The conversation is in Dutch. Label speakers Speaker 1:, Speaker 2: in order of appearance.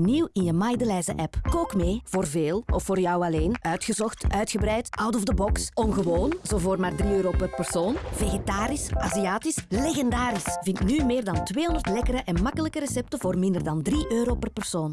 Speaker 1: Nieuw in je Maidelijzen app. Kook mee voor veel of voor jou alleen. Uitgezocht, uitgebreid, out of the box. Ongewoon, zo voor maar 3 euro per persoon. Vegetarisch, Aziatisch, legendarisch. Vind nu meer dan 200 lekkere en makkelijke recepten voor minder dan 3 euro per persoon.